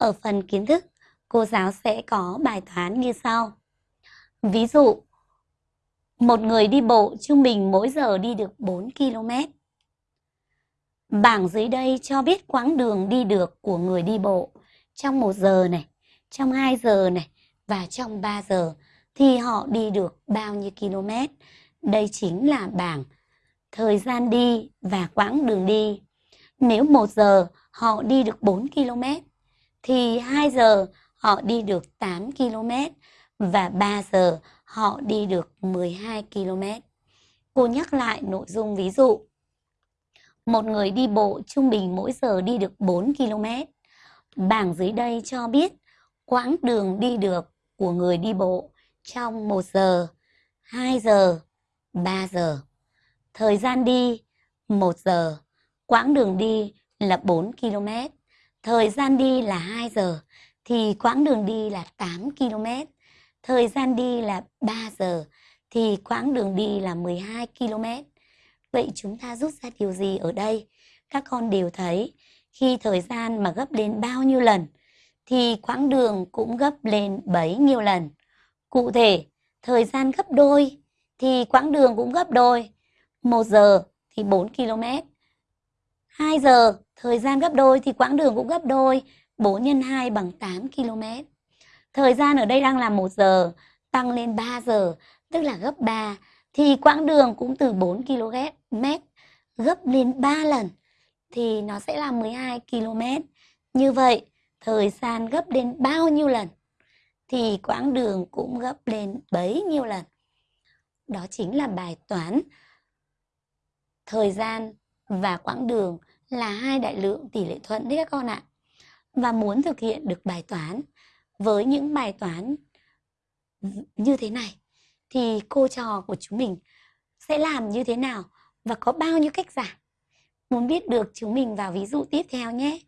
Ở phần kiến thức, cô giáo sẽ có bài toán như sau. Ví dụ, một người đi bộ trung bình mỗi giờ đi được 4 km. Bảng dưới đây cho biết quãng đường đi được của người đi bộ trong 1 giờ này, trong 2 giờ này và trong 3 giờ thì họ đi được bao nhiêu km. Đây chính là bảng thời gian đi và quãng đường đi. Nếu 1 giờ họ đi được 4 km thì 2 giờ họ đi được 8 km và 3 giờ họ đi được 12 km. Cô nhắc lại nội dung ví dụ. Một người đi bộ trung bình mỗi giờ đi được 4 km. Bảng dưới đây cho biết quãng đường đi được của người đi bộ trong 1 giờ, 2 giờ, 3 giờ. Thời gian đi 1 giờ, quãng đường đi là 4 km, thời gian đi là 2 giờ thì quãng đường đi là 8 km, thời gian đi là 3 giờ thì quãng đường đi là 12 km. Vậy chúng ta rút ra điều gì ở đây? Các con đều thấy khi thời gian mà gấp lên bao nhiêu lần thì quãng đường cũng gấp lên bấy nhiêu lần. Cụ thể, thời gian gấp đôi thì quãng đường cũng gấp đôi. 1 giờ thì 4 km. 2 giờ, thời gian gấp đôi thì quãng đường cũng gấp đôi. 4 x 2 bằng 8 km. Thời gian ở đây đang là 1 giờ, tăng lên 3 giờ, tức là gấp 3. Thì quãng đường cũng từ 4 km gấp lên 3 lần thì nó sẽ là 12 km. Như vậy, thời gian gấp lên bao nhiêu lần thì quãng đường cũng gấp lên bấy nhiêu lần. Đó chính là bài toán thời gian và quãng đường là hai đại lượng tỷ lệ thuận đấy các con ạ. Và muốn thực hiện được bài toán, với những bài toán như thế này, thì cô trò của chúng mình sẽ làm như thế nào và có bao nhiêu cách giải. Muốn biết được chúng mình vào ví dụ tiếp theo nhé.